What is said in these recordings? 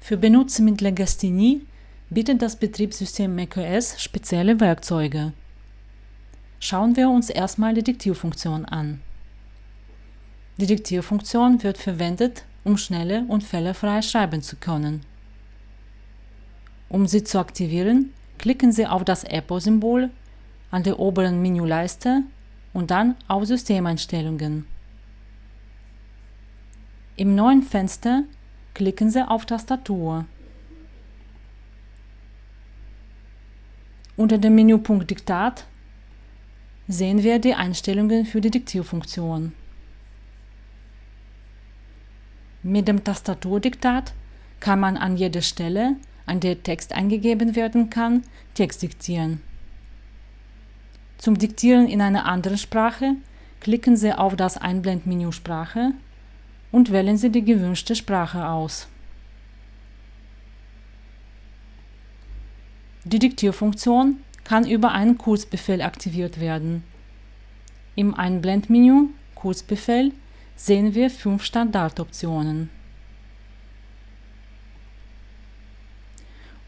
Für Benutzer mit Legasthenie bietet das Betriebssystem macOS spezielle Werkzeuge. Schauen wir uns erstmal die Diktierfunktion an. Die Diktierfunktion wird verwendet, um schnelle und fehlerfrei schreiben zu können. Um sie zu aktivieren, klicken Sie auf das Apple-Symbol an der oberen Menüleiste und dann auf Systemeinstellungen. Im neuen Fenster klicken Sie auf Tastatur. Unter dem Menüpunkt Diktat sehen wir die Einstellungen für die Diktierfunktion. Mit dem Tastaturdiktat kann man an jeder Stelle, an der Text eingegeben werden kann, Text diktieren. Zum Diktieren in einer anderen Sprache klicken Sie auf das Einblendmenü Sprache und wählen Sie die gewünschte Sprache aus. Die Diktierfunktion kann über einen Kurzbefehl aktiviert werden. Im Einblendmenü Kurzbefehl sehen wir fünf Standardoptionen.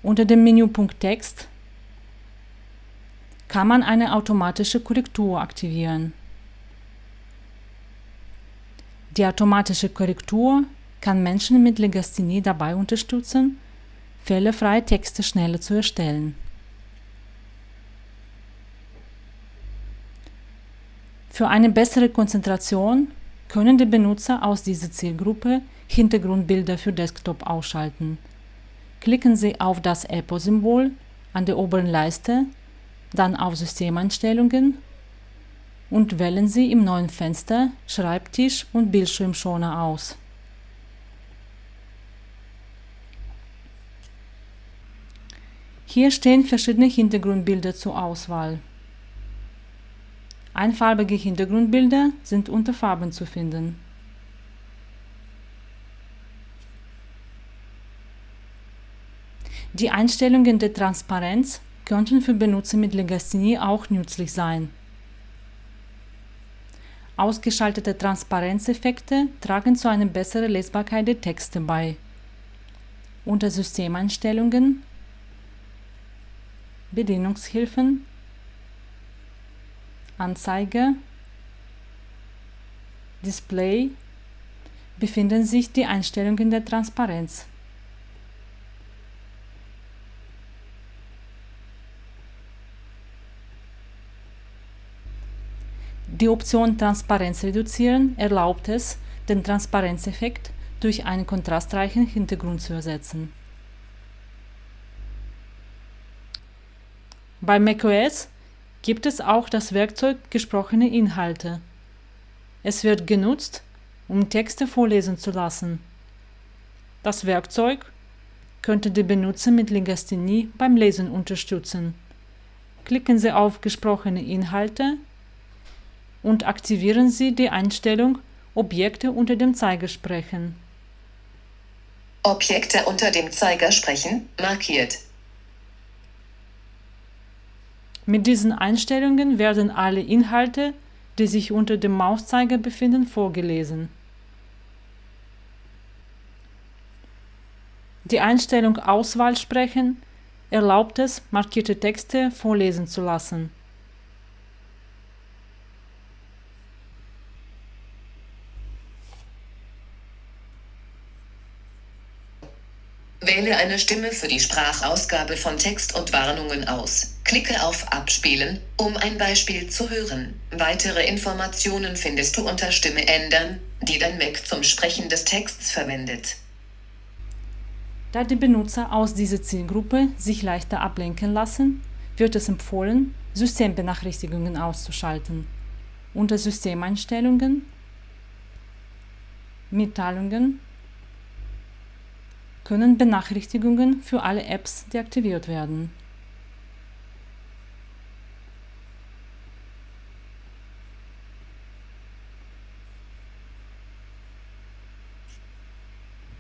Unter dem Menüpunkt Text kann man eine automatische Korrektur aktivieren. Die automatische Korrektur kann Menschen mit Legasthenie dabei unterstützen, fehlerfreie Texte schneller zu erstellen. Für eine bessere Konzentration können die Benutzer aus dieser Zielgruppe Hintergrundbilder für Desktop ausschalten. Klicken Sie auf das Apple-Symbol an der oberen Leiste, dann auf Systemeinstellungen und wählen Sie im neuen Fenster Schreibtisch und Bildschirmschoner aus. Hier stehen verschiedene Hintergrundbilder zur Auswahl. Einfarbige Hintergrundbilder sind unter Farben zu finden. Die Einstellungen der Transparenz könnten für Benutzer mit Legasthenie auch nützlich sein. Ausgeschaltete Transparenzeffekte tragen zu einer besseren Lesbarkeit der Texte bei. Unter Systemeinstellungen, Bedienungshilfen Anzeige, Display befinden sich die Einstellungen der Transparenz. Die Option Transparenz reduzieren erlaubt es, den Transparenzeffekt durch einen kontrastreichen Hintergrund zu ersetzen. Bei macOS gibt es auch das Werkzeug gesprochene Inhalte. Es wird genutzt, um Texte vorlesen zu lassen. Das Werkzeug könnte die Benutzer mit Legasthenie beim Lesen unterstützen. Klicken Sie auf gesprochene Inhalte und aktivieren Sie die Einstellung Objekte unter dem Zeiger sprechen. Objekte unter dem Zeiger sprechen markiert. Mit diesen Einstellungen werden alle Inhalte, die sich unter dem Mauszeiger befinden, vorgelesen. Die Einstellung Auswahl sprechen erlaubt es, markierte Texte vorlesen zu lassen. Wähle eine Stimme für die Sprachausgabe von Text und Warnungen aus. Klicke auf Abspielen, um ein Beispiel zu hören. Weitere Informationen findest du unter Stimme ändern, die dein Mac zum Sprechen des Texts verwendet. Da die Benutzer aus dieser Zielgruppe sich leichter ablenken lassen, wird es empfohlen, Systembenachrichtigungen auszuschalten. Unter Systemeinstellungen, Mitteilungen können Benachrichtigungen für alle Apps deaktiviert werden